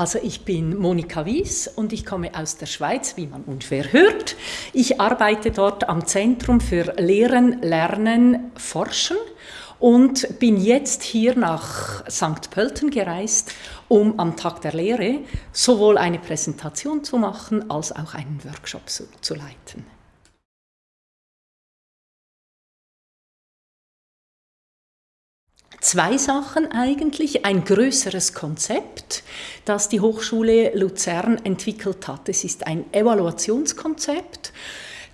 Also ich bin Monika Wies und ich komme aus der Schweiz, wie man unschwer hört. Ich arbeite dort am Zentrum für Lehren, Lernen, Forschen und bin jetzt hier nach St. Pölten gereist, um am Tag der Lehre sowohl eine Präsentation zu machen als auch einen Workshop zu, zu leiten. Zwei Sachen eigentlich. Ein größeres Konzept, das die Hochschule Luzern entwickelt hat. Es ist ein Evaluationskonzept,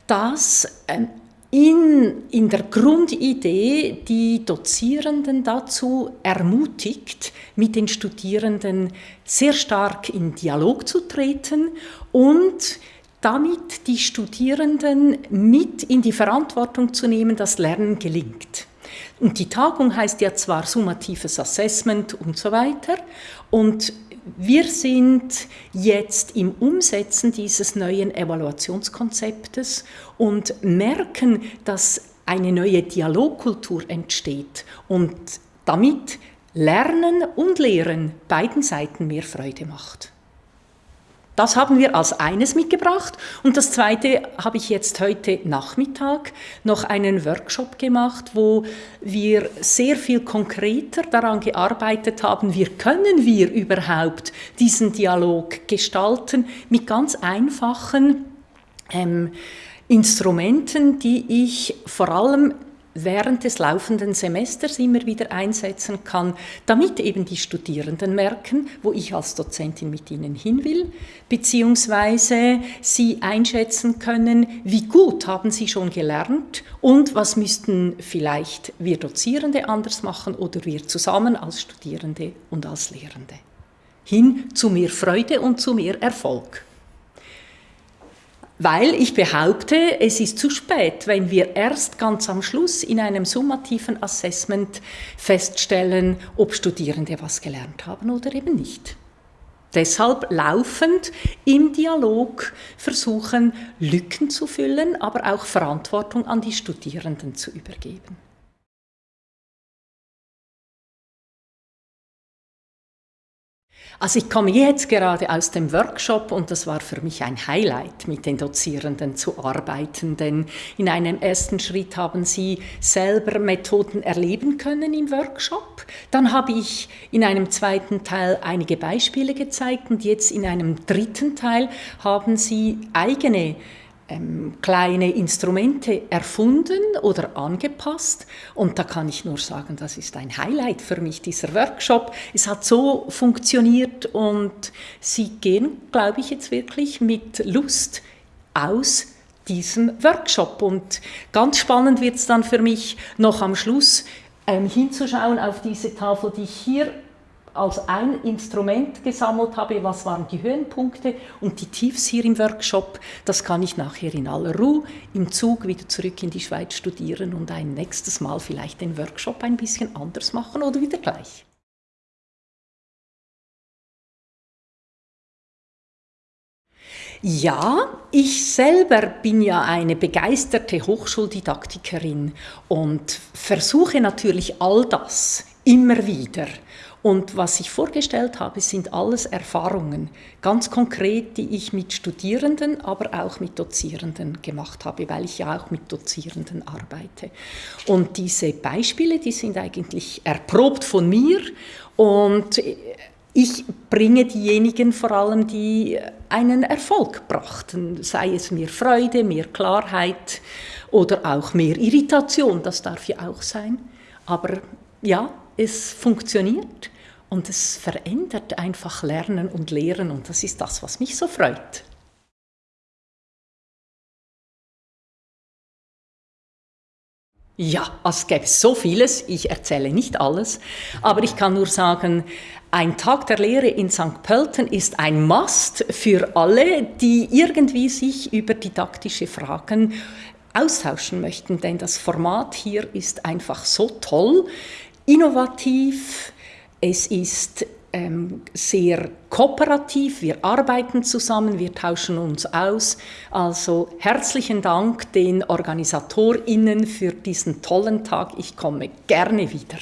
das ähm, in, in der Grundidee die Dozierenden dazu ermutigt, mit den Studierenden sehr stark in Dialog zu treten und damit die Studierenden mit in die Verantwortung zu nehmen, dass Lernen gelingt. Und die Tagung heißt ja zwar summatives Assessment und so weiter. Und wir sind jetzt im Umsetzen dieses neuen Evaluationskonzeptes und merken, dass eine neue Dialogkultur entsteht und damit Lernen und Lehren beiden Seiten mehr Freude macht. Das haben wir als eines mitgebracht. Und das zweite habe ich jetzt heute Nachmittag noch einen Workshop gemacht, wo wir sehr viel konkreter daran gearbeitet haben, wie können wir überhaupt diesen Dialog gestalten mit ganz einfachen ähm, Instrumenten, die ich vor allem während des laufenden Semesters immer wieder einsetzen kann, damit eben die Studierenden merken, wo ich als Dozentin mit ihnen hin will, beziehungsweise sie einschätzen können, wie gut haben sie schon gelernt und was müssten vielleicht wir Dozierende anders machen oder wir zusammen als Studierende und als Lehrende. Hin zu mehr Freude und zu mehr Erfolg. Weil ich behaupte, es ist zu spät, wenn wir erst ganz am Schluss in einem summativen Assessment feststellen, ob Studierende was gelernt haben oder eben nicht. Deshalb laufend im Dialog versuchen, Lücken zu füllen, aber auch Verantwortung an die Studierenden zu übergeben. Also ich komme jetzt gerade aus dem Workshop und das war für mich ein Highlight, mit den Dozierenden zu arbeiten, denn in einem ersten Schritt haben sie selber Methoden erleben können im Workshop. Dann habe ich in einem zweiten Teil einige Beispiele gezeigt und jetzt in einem dritten Teil haben sie eigene ähm, kleine Instrumente erfunden oder angepasst. Und da kann ich nur sagen, das ist ein Highlight für mich, dieser Workshop. Es hat so funktioniert und Sie gehen, glaube ich, jetzt wirklich mit Lust aus diesem Workshop. Und ganz spannend wird es dann für mich noch am Schluss ähm, hinzuschauen auf diese Tafel, die ich hier als ein Instrument gesammelt habe, was waren die Höhenpunkte und die Tiefs hier im Workshop, das kann ich nachher in aller Ruhe im Zug wieder zurück in die Schweiz studieren und ein nächstes Mal vielleicht den Workshop ein bisschen anders machen oder wieder gleich. Ja, ich selber bin ja eine begeisterte Hochschuldidaktikerin und versuche natürlich all das immer wieder und was ich vorgestellt habe, sind alles Erfahrungen, ganz konkret, die ich mit Studierenden, aber auch mit Dozierenden gemacht habe, weil ich ja auch mit Dozierenden arbeite. Und diese Beispiele, die sind eigentlich erprobt von mir und ich bringe diejenigen vor allem, die einen Erfolg brachten, sei es mehr Freude, mehr Klarheit oder auch mehr Irritation, das darf ja auch sein. Aber ja, es funktioniert und es verändert einfach Lernen und Lehren und das ist das, was mich so freut. Ja, es gäbe so vieles, ich erzähle nicht alles, aber ich kann nur sagen, ein Tag der Lehre in St. Pölten ist ein Must für alle, die irgendwie sich über didaktische Fragen austauschen möchten, denn das Format hier ist einfach so toll, innovativ, es ist ähm, sehr kooperativ, wir arbeiten zusammen, wir tauschen uns aus. Also herzlichen Dank den OrganisatorInnen für diesen tollen Tag. Ich komme gerne wieder.